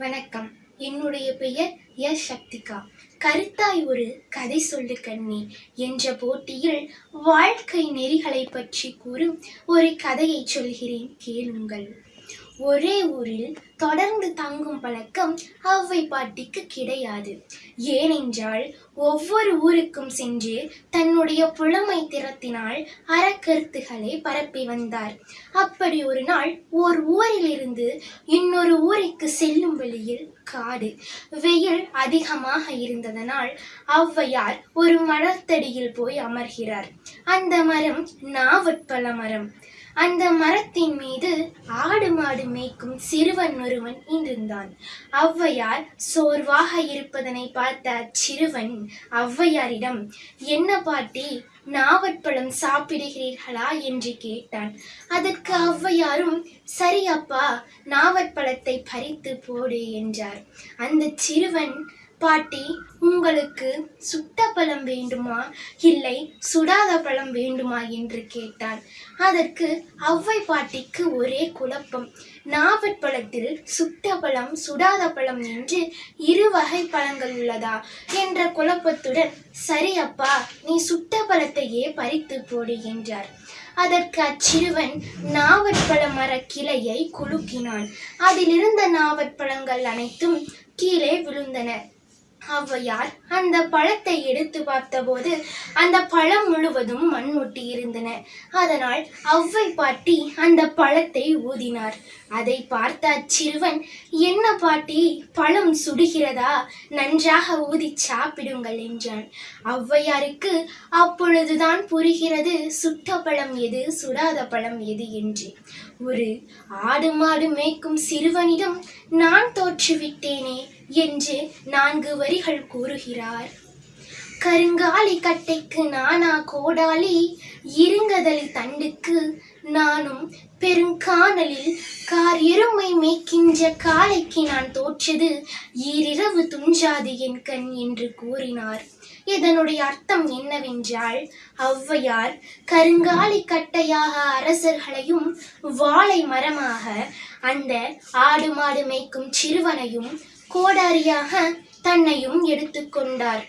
வணக்கம். என்னுடைய பெயர் எஸ். சக்திகா. கருத்தாய் ஒரு கதை சொல்லு கண்ணி. என்ற போட்டியில் வாழ்க்கை நெறிகளை பற்றி கூறும் ஒரு கதையை சொல்கிறேன். கேளுங்கள். ஒரே ஊரில் தொடர்ந்து தங்கும் பழக்கம் அவ்வை பாட்டிக்கு கிடையாது. ஏனென்றால் ஒவ்வொரு ஊருக்கும் சென்று தன்னுடைய புலமை திறத்தினால் அறக்கருத்துகளை பரப்பி வந்தார். அப்படி ஒரு நாள் ஓர் ஊரிலிருந்து இன்னொரு ஊருக்கு செல்லும் வழியில் காடு வெயில் அதிகமாக இருந்ததனால் ஔவையார் ஒரு மரத்தடியில் போய் அமர்கிறார். அந்த மரம் நாவற்பழ மரம். அந்த மரத்தின் மீது ஆடு மாடு மேய்க்கும் சிறுவன் ஒருவன் இருந்தான் ஔவையார் சோர்வாக இருப்பதனை பார்த்த அச்சிறுவன் ஔவையாரிடம் என்ன பாட்டி நாவற்பழம் சாப்பிடுகிறீர்களா? என்று கேட்டான். அதற்கு ஔவையாரும் சரி அப்பா நாவற்பழத்தை பறித்து போடு என்றார். அந்த சிறுவன் பாட்டி உங்களுக்கு சுட்ட பழம் வேண்டுமா? இல்லை சுடாத பழம் வேண்டுமா? என்று கேட்டான் அதற்கு அவ்வை பாட்டிக்கு ஒரே குழப்பம். நாவற்பழத்தில் சுட்ட பழம் சுடாத பழம் என்று இரு வகை பழங்கள் உள்ளதா? என்ற குழப்பத்துடன் சரி அப்பா நீ சுட்ட பழத்தையே பறித்து போடு என்றார். அதற்கு அச்சிறுவன் நாவற்பழ மர கிளையை குலுக்கினான். அதிலிருந்த நாவற்பழங்கள் அனைத்தும் கீழே விழுந்தன. ஔவையார் அந்த பழத்தை எடுத்து பார்த்தபோது அந்த பழம் முழுவதும் மண் ஒட்டி இருந்தன. அதனால் ஔவை பாட்டி அந்த பழத்தை ஊதினார். அதை பார்த்த அச்சிறுவன் என்ன பாட்டி பழம் சுடுகிறதா? நன்றாக ஊதி சாப்பிடுங்கள் என்றான். ஔவையாருக்கு அப்பொழுதுதான் புரிகிறது சுட்ட பழம் எது சுடாத பழம் எது என்று. ஒரு ஆடு மாடு மேய்க்கும் சிறுவனிடம் நான் தோற்றுவிட்டேனே என்று நான்கு வரிகள் கூறுகிறார். கருங்காலி கட்டைக்கு நானா கோடாலி இருங்கதலி தண்டுக்கு நானும் பெருங்கானலில் கார் எருமை மேய்க்கின்ற காளைக்கு நான் தோற்றது ஈரிரவு துஞ்சாது என் கண் என்று கூறினார். இதனுடைய அர்த்தம் என்னவென்றால் ஔவையார் கருங்காலி கட்டையாக அரசர்களையும் வாழை மரமாக அந்த ஆடு மாடு மேய்க்கும் சிறுவனையும் கோடாரியாக தன்னையும் எடுத்துக்கொண்டார்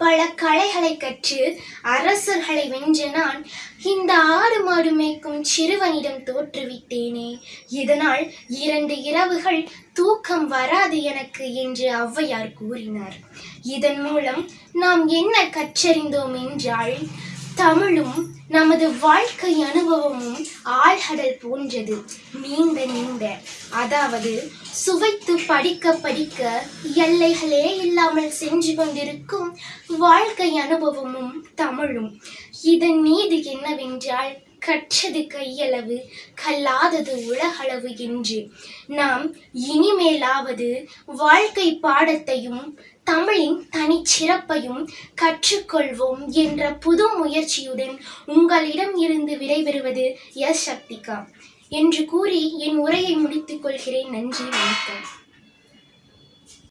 பல கலைகளை கற்று அரசர்களை வென்ற நான் இந்த ஆறு மாடு மேய்க்கும் சிறுவனிடம் தோற்றுவிட்டேனே இதனால் இரண்டு இரவுகள் தூக்கம் வராது எனக்கு என்று ஔவையார் கூறினார். இதன் மூலம் நாம் என்ன கற்றறிந்தோம் என்றால் தமிழும் நமது வாழ்க்கை அனுபவமும் ஆழ்கடல் போன்றது. நீண்ட நீண்ட. அதாவது சுவைத்து படிக்க படிக்க எல்லைகளே இல்லாமல் சென்று கொண்டிருக்கும் வாழ்க்கை அனுபவமும் தமிழும். இதன் மீது என்னவென்றால் கற்றது கையளவு கல்லாதது உலகளவு என்று. நாம் இனிமேலாவது வாழ்க்கை பாடத்தையும் தமிழின் தனிச்சிறப்பையும் கற்றுக்கொள்வோம் என்ற புது முயற்சியுடன் உங்களிடம் இருந்து விடைபெறுவது எஸ் சக்திகா. என்று கூறி என் உரையை முடித்துக் கொள்கிறேன். நன்றி வணக்கம்.